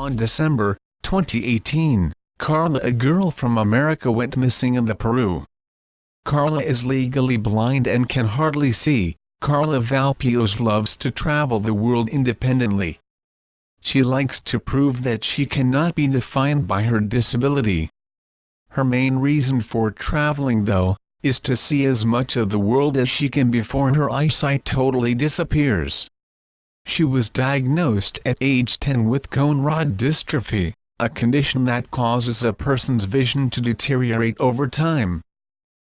On December 2018, Carla a girl from America went missing in the Peru. Carla is legally blind and can hardly see. Carla Valpeoz loves to travel the world independently. She likes to prove that she cannot be defined by her disability. Her main reason for traveling though, is to see as much of the world as she can before her eyesight totally disappears. She was diagnosed at age 10 with cone rod dystrophy, a condition that causes a person's vision to deteriorate over time.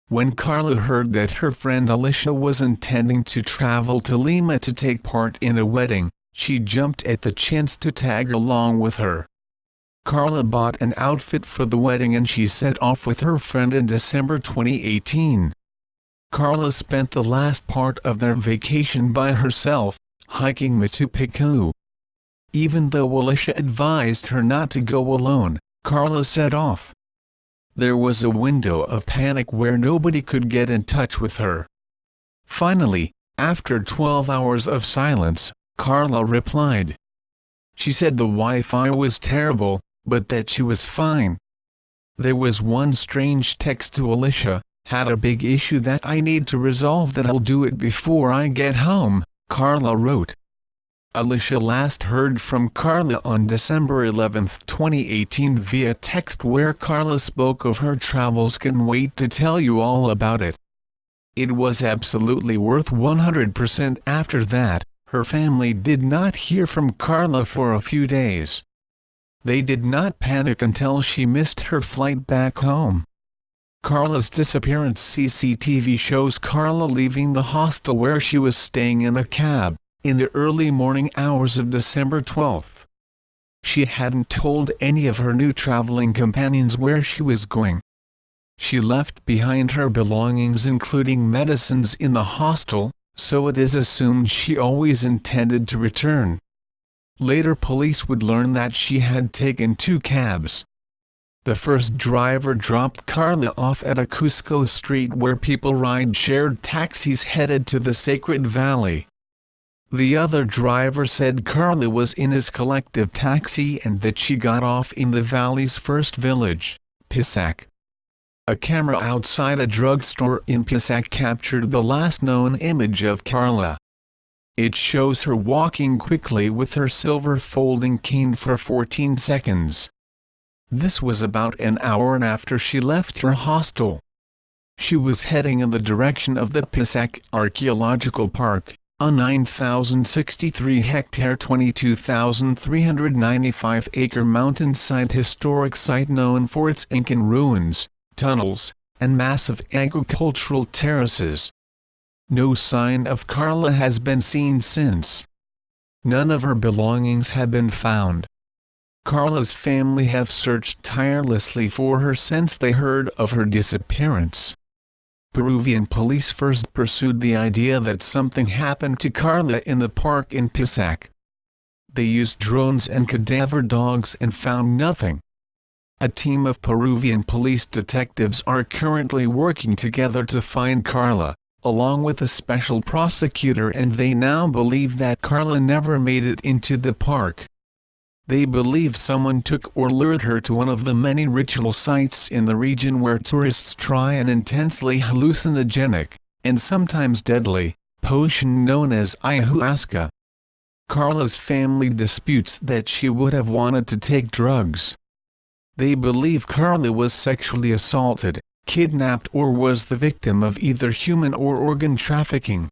When Carla heard that her friend Alicia was intending to travel to Lima to take part in a wedding, she jumped at the chance to tag along with her. Carla bought an outfit for the wedding and she set off with her friend in December 2018. Carla spent the last part of their vacation by herself, hiking Machu Picchu. Even though Alicia advised her not to go alone, Carla set off there was a window of panic where nobody could get in touch with her. Finally, after 12 hours of silence, Carla replied. She said the Wi-Fi was terrible, but that she was fine. There was one strange text to Alicia, had a big issue that I need to resolve that I'll do it before I get home, Carla wrote. Alicia last heard from Carla on December 11, 2018 via text where Carla spoke of her travels can wait to tell you all about it. It was absolutely worth 100% after that, her family did not hear from Carla for a few days. They did not panic until she missed her flight back home. Carla's disappearance CCTV shows Carla leaving the hostel where she was staying in a cab in the early morning hours of December 12. She hadn't told any of her new traveling companions where she was going. She left behind her belongings including medicines in the hostel, so it is assumed she always intended to return. Later police would learn that she had taken two cabs. The first driver dropped Carla off at a Cusco street where people ride shared taxis headed to the Sacred Valley. The other driver said Carla was in his collective taxi and that she got off in the valley's first village, Pisac. A camera outside a drugstore in Pisac captured the last known image of Carla. It shows her walking quickly with her silver folding cane for 14 seconds. This was about an hour after she left her hostel. She was heading in the direction of the Pisac Archaeological Park, a 9,063-hectare 22,395-acre mountainside historic site known for its Incan ruins, tunnels, and massive agricultural terraces. No sign of Carla has been seen since. None of her belongings have been found. Carla's family have searched tirelessly for her since they heard of her disappearance. Peruvian police first pursued the idea that something happened to Carla in the park in Pisac. They used drones and cadaver dogs and found nothing. A team of Peruvian police detectives are currently working together to find Carla, along with a special prosecutor and they now believe that Carla never made it into the park. They believe someone took or lured her to one of the many ritual sites in the region where tourists try an intensely hallucinogenic, and sometimes deadly, potion known as ayahuasca. Carla's family disputes that she would have wanted to take drugs. They believe Carla was sexually assaulted, kidnapped or was the victim of either human or organ trafficking.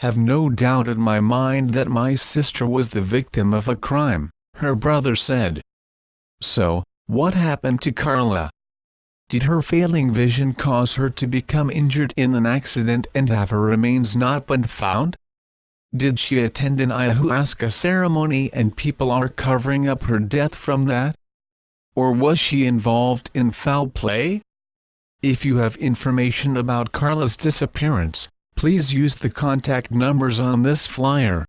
Have no doubt in my mind that my sister was the victim of a crime her brother said. So, what happened to Carla? Did her failing vision cause her to become injured in an accident and have her remains not been found? Did she attend an ayahuasca ceremony and people are covering up her death from that? Or was she involved in foul play? If you have information about Carla's disappearance, please use the contact numbers on this flyer.